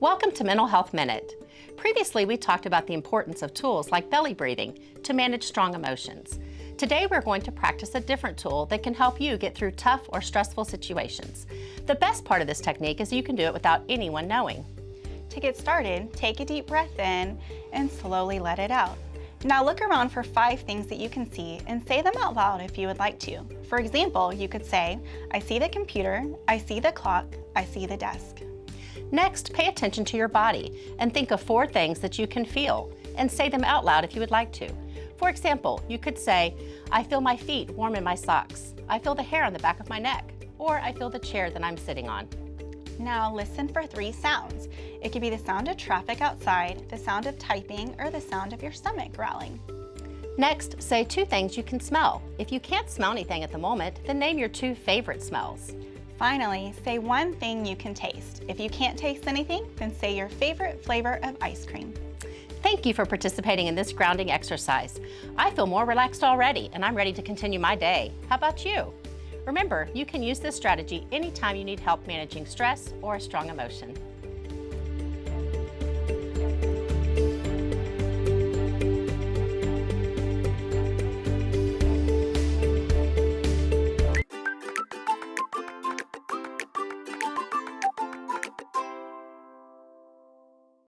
Welcome to Mental Health Minute. Previously, we talked about the importance of tools like belly breathing to manage strong emotions. Today, we're going to practice a different tool that can help you get through tough or stressful situations. The best part of this technique is you can do it without anyone knowing. To get started, take a deep breath in and slowly let it out. Now look around for five things that you can see and say them out loud if you would like to. For example, you could say, I see the computer, I see the clock, I see the desk. Next, pay attention to your body and think of four things that you can feel and say them out loud if you would like to. For example, you could say, I feel my feet warm in my socks. I feel the hair on the back of my neck. Or I feel the chair that I'm sitting on. Now listen for three sounds. It could be the sound of traffic outside, the sound of typing, or the sound of your stomach growling. Next, say two things you can smell. If you can't smell anything at the moment, then name your two favorite smells. Finally, say one thing you can taste. If you can't taste anything, then say your favorite flavor of ice cream. Thank you for participating in this grounding exercise. I feel more relaxed already and I'm ready to continue my day. How about you? Remember, you can use this strategy anytime you need help managing stress or a strong emotion.